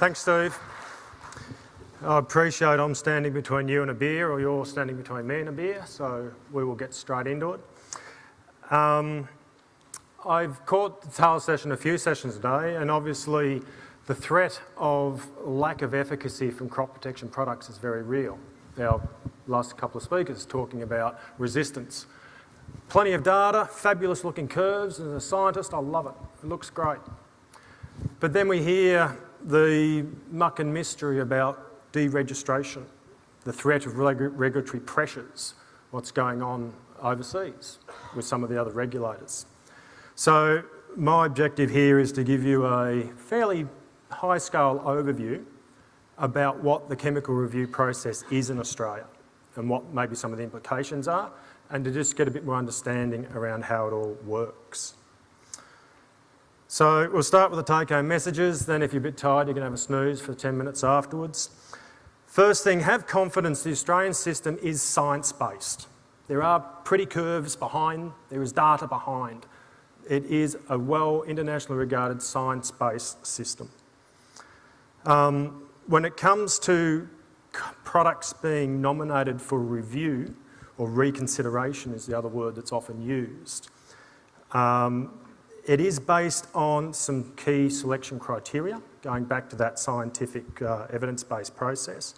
Thanks, Steve. I appreciate I'm standing between you and a beer, or you're standing between me and a beer, so we will get straight into it. Um, I've caught the tail session a few sessions today, and obviously the threat of lack of efficacy from crop protection products is very real. Our last couple of speakers talking about resistance. Plenty of data, fabulous looking curves, and as a scientist, I love it. It looks great. But then we hear the muck and mystery about deregistration, the threat of reg regulatory pressures, what's going on overseas with some of the other regulators. So my objective here is to give you a fairly high scale overview about what the chemical review process is in Australia and what maybe some of the implications are and to just get a bit more understanding around how it all works. So we'll start with the take-home messages, then if you're a bit tired you can have a snooze for 10 minutes afterwards. First thing, have confidence the Australian system is science-based. There are pretty curves behind, there is data behind. It is a well internationally regarded science-based system. Um, when it comes to products being nominated for review, or reconsideration is the other word that's often used, um, it is based on some key selection criteria, going back to that scientific uh, evidence-based process.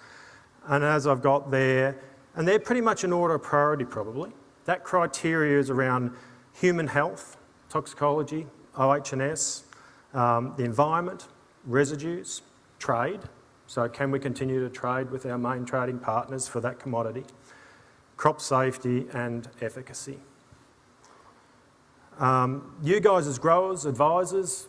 And as I've got there, and they're pretty much in order of priority probably. That criteria is around human health, toxicology, OH&S, um, the environment, residues, trade. So can we continue to trade with our main trading partners for that commodity? Crop safety and efficacy. Um, you guys as growers, advisors,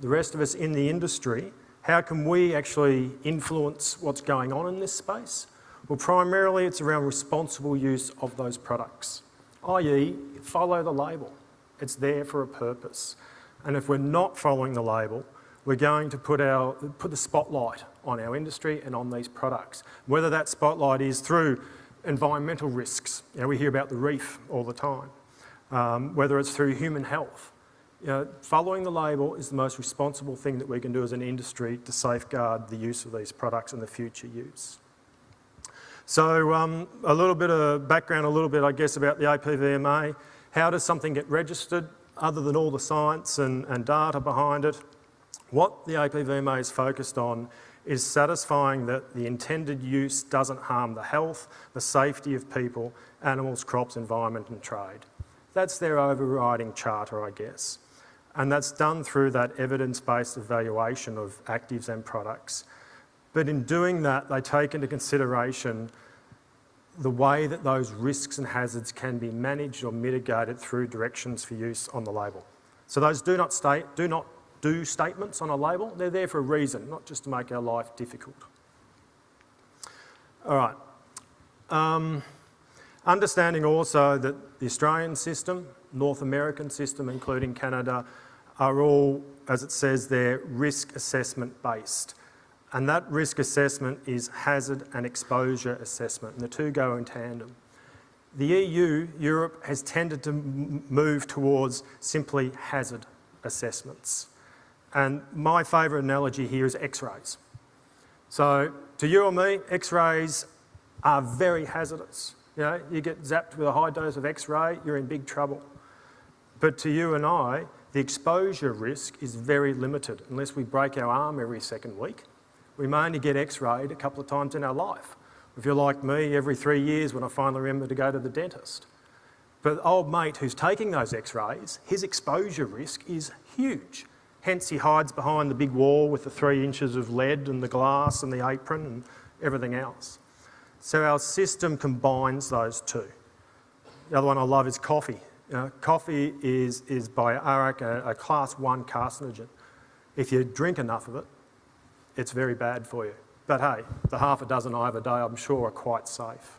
the rest of us in the industry, how can we actually influence what's going on in this space? Well, primarily it's around responsible use of those products, i.e. follow the label. It's there for a purpose. And if we're not following the label, we're going to put, our, put the spotlight on our industry and on these products. Whether that spotlight is through environmental risks, you know, we hear about the reef all the time, um, whether it's through human health. You know, following the label is the most responsible thing that we can do as an industry to safeguard the use of these products and the future use. So um, a little bit of background, a little bit, I guess, about the APVMA. How does something get registered other than all the science and, and data behind it? What the APVMA is focused on is satisfying that the intended use doesn't harm the health, the safety of people, animals, crops, environment and trade. That's their overriding charter, I guess. And that's done through that evidence-based evaluation of actives and products but in doing that, they take into consideration the way that those risks and hazards can be managed or mitigated through directions for use on the label. So those do not, state, do not do statements on a label, they're there for a reason, not just to make our life difficult. All right. Um, understanding also that the Australian system, North American system, including Canada, are all, as it says there, risk assessment based. And that risk assessment is hazard and exposure assessment, and the two go in tandem. The EU, Europe, has tended to move towards simply hazard assessments. And my favourite analogy here is x-rays. So to you or me, x-rays are very hazardous. You know, you get zapped with a high dose of x-ray, you're in big trouble. But to you and I, the exposure risk is very limited unless we break our arm every second week we may only get x-rayed a couple of times in our life. If you're like me, every three years when I finally remember to go to the dentist. But the old mate who's taking those x-rays, his exposure risk is huge. Hence he hides behind the big wall with the three inches of lead and the glass and the apron and everything else. So our system combines those two. The other one I love is coffee. You know, coffee is, is by IARC a, a class one carcinogen. If you drink enough of it, it's very bad for you. But hey, the half a dozen I have a day I'm sure are quite safe.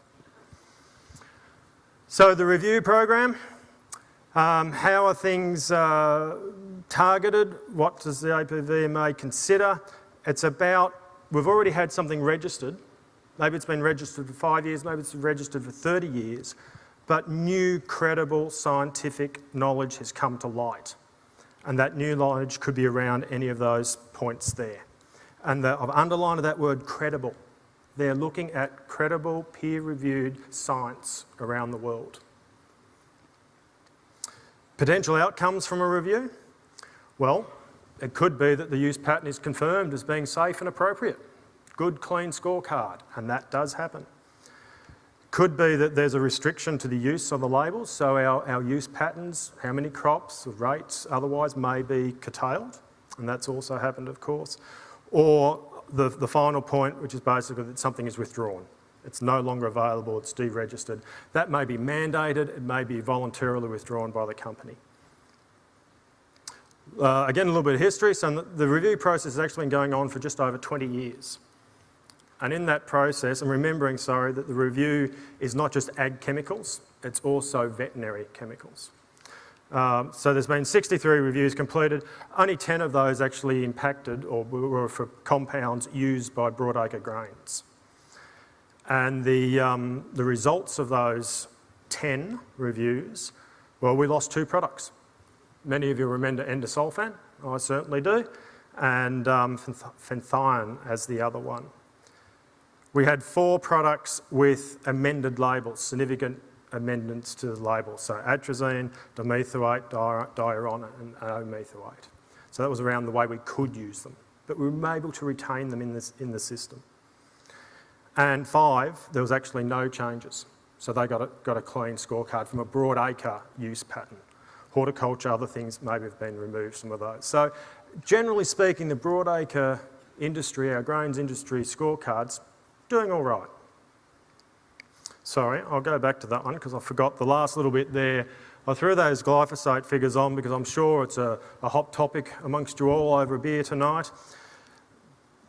So the review program, um, how are things uh, targeted? What does the APVMA consider? It's about, we've already had something registered. Maybe it's been registered for five years, maybe it's registered for 30 years, but new credible scientific knowledge has come to light. And that new knowledge could be around any of those points there. And the, I've underlined that word credible. They're looking at credible, peer-reviewed science around the world. Potential outcomes from a review? Well, it could be that the use pattern is confirmed as being safe and appropriate. Good, clean scorecard, and that does happen. Could be that there's a restriction to the use of the labels, so our, our use patterns, how many crops, or rates, otherwise may be curtailed, and that's also happened, of course. Or the, the final point, which is basically that something is withdrawn. It's no longer available, it's deregistered. That may be mandated, it may be voluntarily withdrawn by the company. Uh, again, a little bit of history. So the review process has actually been going on for just over 20 years. And in that process, I'm remembering, sorry, that the review is not just ag chemicals, it's also veterinary chemicals. Um, so there's been 63 reviews completed. Only 10 of those actually impacted or were for compounds used by broadacre grains. And the, um, the results of those 10 reviews, well, we lost two products. Many of you remember endosulfan, I certainly do, and um, fenthion as the other one. We had four products with amended labels, significant amendments to the label. So atrazine, dimethoate, diuron, and o-methoate. So that was around the way we could use them. But we were able to retain them in, this, in the system. And five, there was actually no changes. So they got a, got a clean scorecard from a broad acre use pattern. Horticulture, other things maybe have been removed, some of those. So generally speaking, the broad acre industry, our grains industry scorecards, doing all right. Sorry, I'll go back to that one because I forgot the last little bit there. I threw those glyphosate figures on because I'm sure it's a, a hot topic amongst you all over a beer tonight.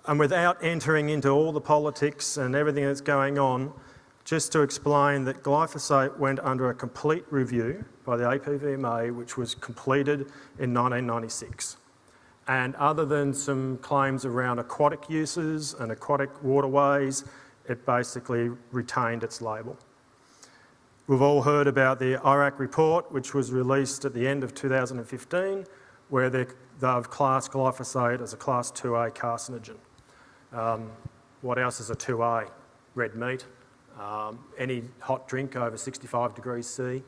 And without entering into all the politics and everything that's going on, just to explain that glyphosate went under a complete review by the APVMA, which was completed in 1996. And other than some claims around aquatic uses and aquatic waterways, it basically retained its label. We've all heard about the IARC report, which was released at the end of 2015, where they've classed glyphosate as a class 2A carcinogen. Um, what else is a 2A? Red meat, um, any hot drink over 65 degrees C.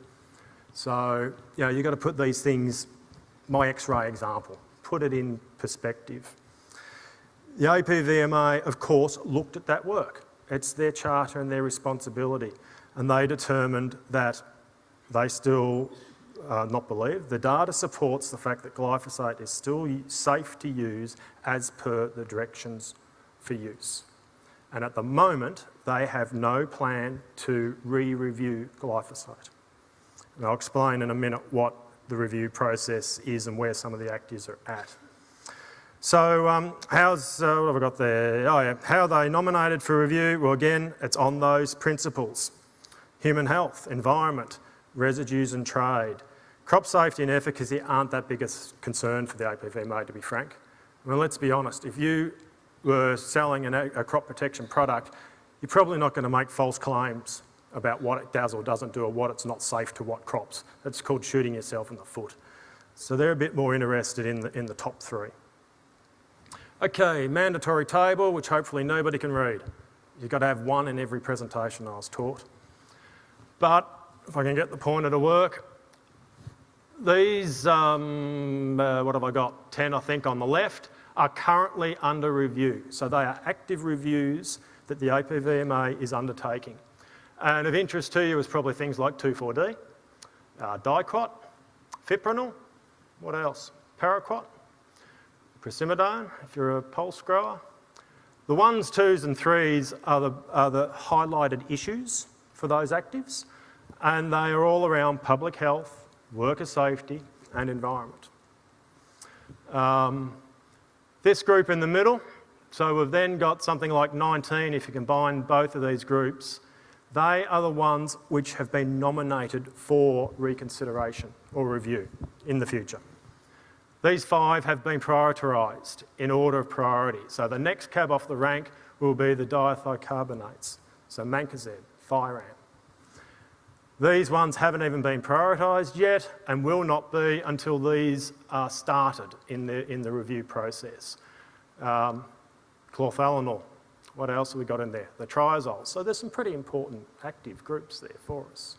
So, you know, you've got to put these things, my X-ray example, put it in perspective. The APVMA, of course, looked at that work. It's their charter and their responsibility. And they determined that they still uh, not believe. The data supports the fact that glyphosate is still safe to use as per the directions for use. And at the moment, they have no plan to re-review glyphosate. And I'll explain in a minute what the review process is and where some of the actors are at. So um, how's, uh, what have I got there? Oh yeah, how are they nominated for review? Well again, it's on those principles. Human health, environment, residues and trade. Crop safety and efficacy aren't that big a concern for the APVMA to be frank. Mean, let's be honest, if you were selling an, a crop protection product, you're probably not going to make false claims about what it does or doesn't do or what it's not safe to what crops. It's called shooting yourself in the foot. So they're a bit more interested in the, in the top three. Okay, mandatory table, which hopefully nobody can read. You've got to have one in every presentation I was taught. But if I can get the pointer to work, these, um, uh, what have I got, 10 I think on the left, are currently under review. So they are active reviews that the APVMA is undertaking. And of interest to you is probably things like 2,4-D, uh, diquat, fipronil, what else? Paraquat, Procymidone, if you're a pulse grower. The ones, twos and threes are the, are the highlighted issues for those actives and they are all around public health, worker safety and environment. Um, this group in the middle, so we've then got something like 19 if you combine both of these groups, they are the ones which have been nominated for reconsideration or review in the future. These five have been prioritised in order of priority. So the next cab off the rank will be the dithiocarbamates, so mancozeb, Thiram. These ones haven't even been prioritised yet and will not be until these are started in the, in the review process. Um. What else have we got in there? The triazoles. So there's some pretty important active groups there for us.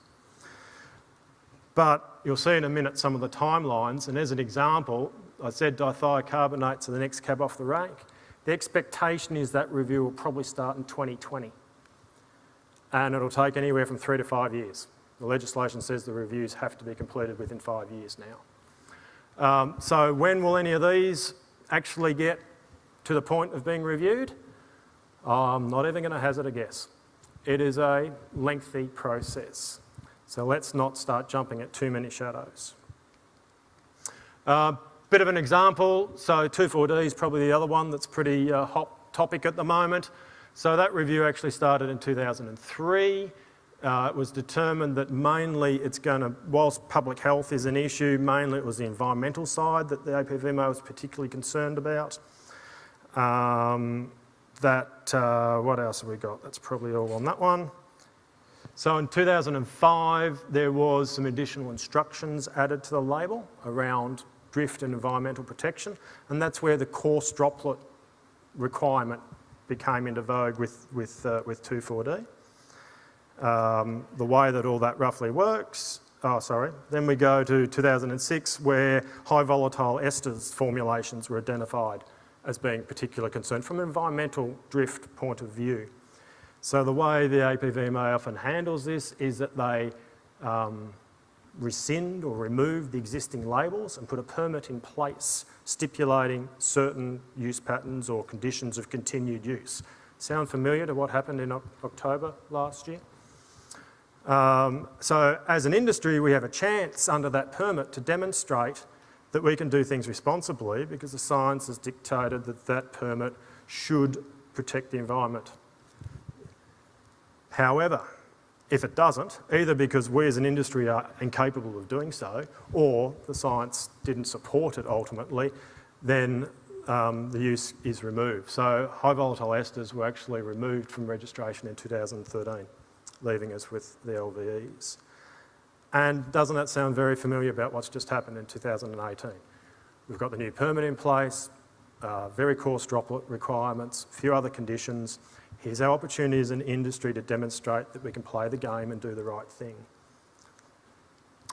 But you'll see in a minute some of the timelines, and as an example, I said dithiocarbamates are the next cab off the rank. The expectation is that review will probably start in 2020, and it'll take anywhere from three to five years. The legislation says the reviews have to be completed within five years now. Um, so when will any of these actually get to the point of being reviewed? I'm not even going to hazard a guess. It is a lengthy process. So let's not start jumping at too many shadows. Uh, bit of an example, so 2,4-D is probably the other one that's pretty uh, hot topic at the moment. So that review actually started in 2003. Uh, it was determined that mainly it's going to, whilst public health is an issue, mainly it was the environmental side that the APVMA was particularly concerned about. Um, that, uh, what else have we got? That's probably all on that one. So in 2005, there was some additional instructions added to the label around drift and environmental protection, and that's where the coarse droplet requirement became into vogue with, with, uh, with 2,4-D. Um, the way that all that roughly works, oh sorry, then we go to 2006 where high volatile esters formulations were identified as being particular concern from an environmental drift point of view. So the way the APVMA often handles this is that they um, rescind or remove the existing labels and put a permit in place stipulating certain use patterns or conditions of continued use. Sound familiar to what happened in October last year? Um, so as an industry, we have a chance under that permit to demonstrate that we can do things responsibly because the science has dictated that that permit should protect the environment. However, if it doesn't, either because we as an industry are incapable of doing so, or the science didn't support it ultimately, then um, the use is removed. So high volatile esters were actually removed from registration in 2013, leaving us with the LVEs. And doesn't that sound very familiar about what's just happened in 2018? We've got the new permit in place, uh, very coarse droplet requirements, a few other conditions, Here's our opportunity as an industry to demonstrate that we can play the game and do the right thing.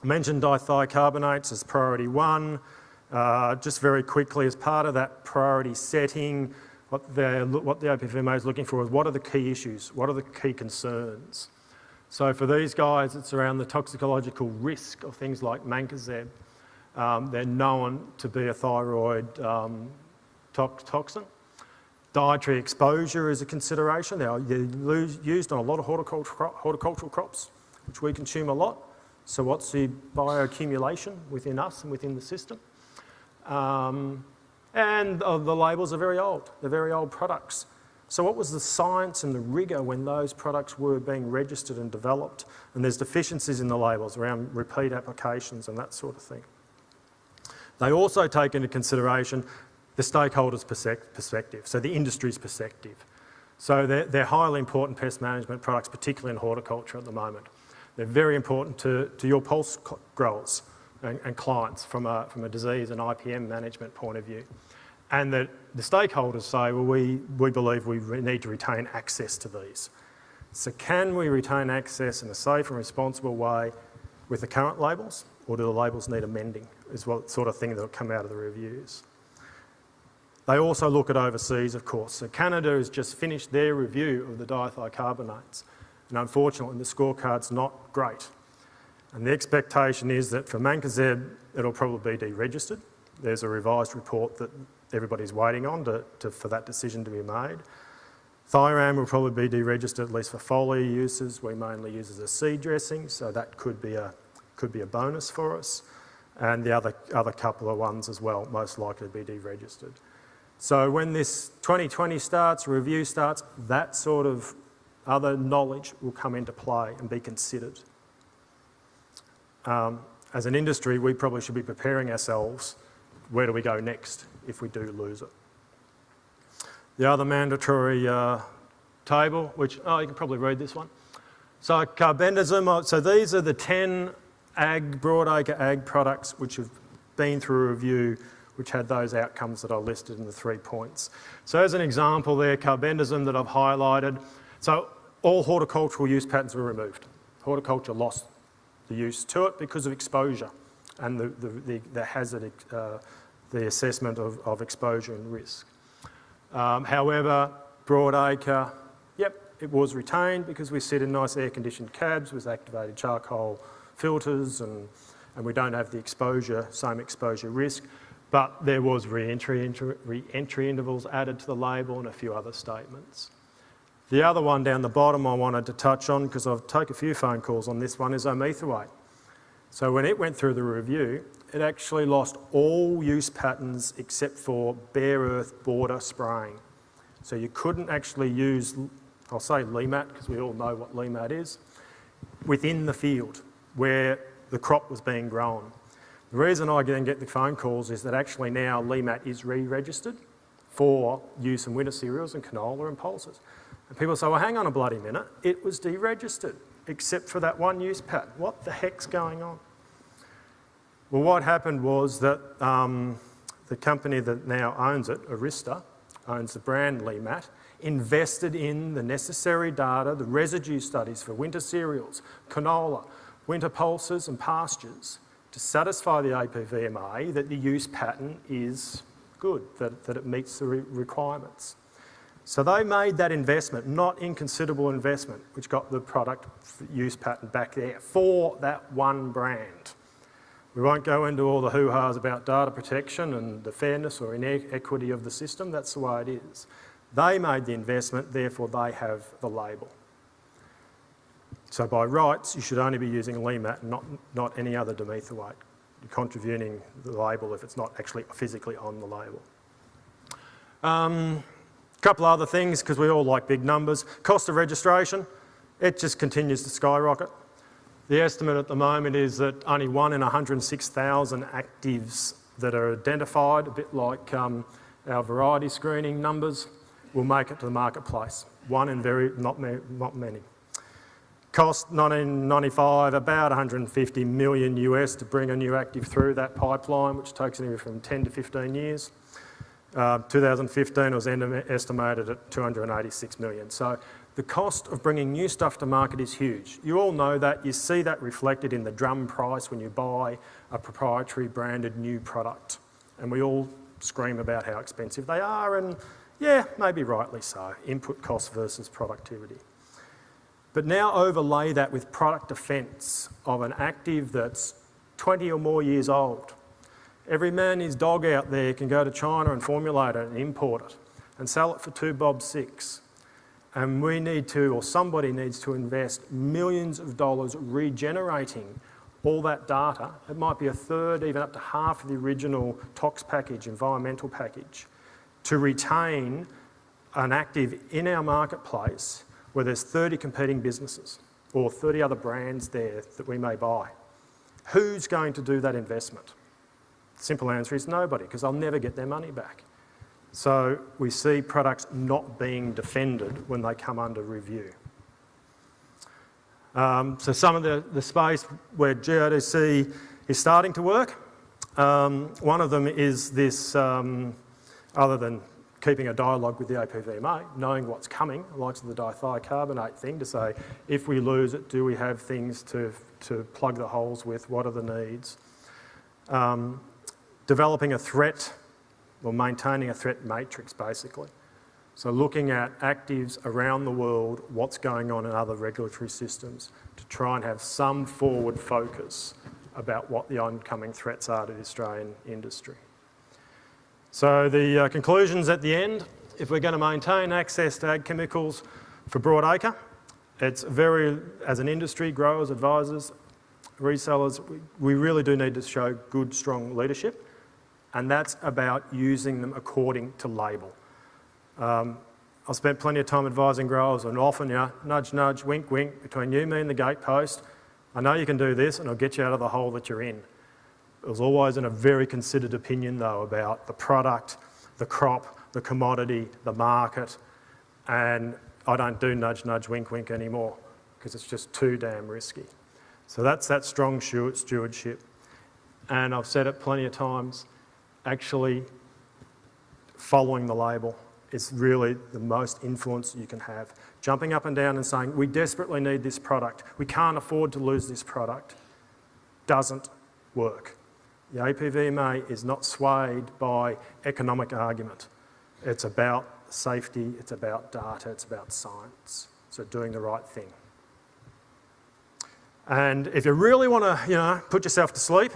I mentioned dithiocarbamates as priority one. Uh, just very quickly, as part of that priority setting, what, what the APVMA is looking for is what are the key issues? What are the key concerns? So for these guys, it's around the toxicological risk of things like mancozeb. Um, they're known to be a thyroid um, toxin. Dietary exposure is a consideration. They're used on a lot of horticultural crops, which we consume a lot. So what's the bioaccumulation within us and within the system? Um, and uh, the labels are very old. They're very old products. So what was the science and the rigour when those products were being registered and developed? And there's deficiencies in the labels around repeat applications and that sort of thing. They also take into consideration the stakeholders' perspective, so the industry's perspective. So they're, they're, highly important pest management products, particularly in horticulture at the moment. They're very important to, to your pulse growers and, and clients from a, from a disease and IPM management point of view. And the, the stakeholders say, well, we, we believe we need to retain access to these. So can we retain access in a safe and responsible way with the current labels, or do the labels need amending, is what sort of thing that will come out of the reviews. They also look at overseas, of course. So Canada has just finished their review of the dithiocarbamates. And unfortunately, the scorecard's not great. And the expectation is that for mancozeb, it'll probably be deregistered. There's a revised report that everybody's waiting on to, to, for that decision to be made. Thiram will probably be deregistered, at least for foliar uses. We mainly use as a seed dressing, so that could be a, could be a bonus for us. And the other, other couple of ones as well, most likely to be deregistered. So when this 2020 starts, review starts, that sort of other knowledge will come into play and be considered. Um, as an industry, we probably should be preparing ourselves, where do we go next if we do lose it? The other mandatory uh, table, which, oh, you can probably read this one. So carbendazim, so these are the 10 ag, broadacre ag products which have been through review which had those outcomes that I listed in the three points. So as an example there, carbendazim that I've highlighted. So all horticultural use patterns were removed. Horticulture lost the use to it because of exposure and the, the, the, the hazard, uh, the assessment of, of exposure and risk. Um, however, broadacre, yep, it was retained because we sit in nice air-conditioned cabs with activated charcoal filters and, and we don't have the exposure, same exposure risk, but there was re-entry re intervals added to the label and a few other statements. The other one down the bottom I wanted to touch on, because I've taken a few phone calls on this one, is omethylate. So when it went through the review, it actually lost all use patterns except for bare earth border spraying. So you couldn't actually use, I'll say LEMAT, because we all know what LEMAT is, within the field where the crop was being grown. The reason I then get the phone calls is that actually now LEMAT is re-registered for use in winter cereals and canola and pulses. And people say, well, hang on a bloody minute, it was deregistered, except for that one use pattern. What the heck's going on? Well, what happened was that um, the company that now owns it, Arysta, owns the brand LEMAT, invested in the necessary data, the residue studies for winter cereals, canola, winter pulses and pastures to satisfy the APVMA that the use pattern is good, that, that it meets the re requirements. So they made that investment, not inconsiderable investment, which got the product use pattern back there for that one brand. We won't go into all the hoo-has about data protection and the fairness or inequity of the system, that's the way it is. They made the investment, therefore they have the label. So by rights, you should only be using LEMAT not, not any other dimethylate. You're contravening the label if it's not actually physically on the label. Um, couple other things, because we all like big numbers. Cost of registration, it just continues to skyrocket. The estimate at the moment is that only one in 106,000 actives that are identified, a bit like um, our variety screening numbers, will make it to the marketplace. One in very, not, not many. Cost 1995 about 150 million US to bring a new active through that pipeline, which takes anywhere from 10 to 15 years. Uh, 2015 was estimated at 286 million. So the cost of bringing new stuff to market is huge. You all know that. You see that reflected in the drum price when you buy a proprietary branded new product. And we all scream about how expensive they are and yeah, maybe rightly so. Input cost versus productivity. But now overlay that with product defence of an active that's 20 or more years old Every man his dog out there can go to China and formulate it and import it and sell it for two bob six. And we need to, or somebody needs to invest millions of dollars regenerating all that data. It might be a third, even up to half of the original tox package, environmental package, to retain an active in our marketplace where there's 30 competing businesses or 30 other brands there that we may buy. Who's going to do that investment? Simple answer is nobody, because they'll never get their money back. So we see products not being defended when they come under review. Um, so some of the, the space where GRDC is starting to work, um, one of them is this, um, other than keeping a dialogue with the APVMA, knowing what's coming, likes of the dithiocarbamate thing to say, if we lose it, do we have things to, to plug the holes with, what are the needs? Um, developing a threat or maintaining a threat matrix basically. So looking at actives around the world, what's going on in other regulatory systems to try and have some forward focus about what the oncoming threats are to the Australian industry. So the uh, conclusions at the end, if we're going to maintain access to ag chemicals for broadacre, it's very, as an industry, growers, advisors, resellers, we really do need to show good, strong leadership and that's about using them according to label. Um, I've spent plenty of time advising growers and often, you know, nudge, nudge, wink, wink, between you, me and the gatepost. I know you can do this and I'll get you out of the hole that you're in. It was always in a very considered opinion though about the product, the crop, the commodity, the market, and I don't do nudge, nudge, wink, wink anymore because it's just too damn risky. So that's that strong stewardship. And I've said it plenty of times, actually following the label is really the most influence you can have. Jumping up and down and saying, we desperately need this product, we can't afford to lose this product, doesn't work. The APVMA is not swayed by economic argument. It's about safety, it's about data, it's about science. So doing the right thing. And if you really want to, you know, put yourself to sleep,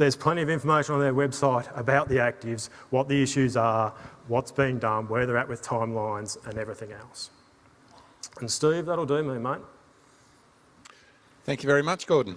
there's plenty of information on their website about the actives, what the issues are, what's being done, where they're at with timelines and everything else. And Steve, that'll do me, mate. Thank you very much, Gordon.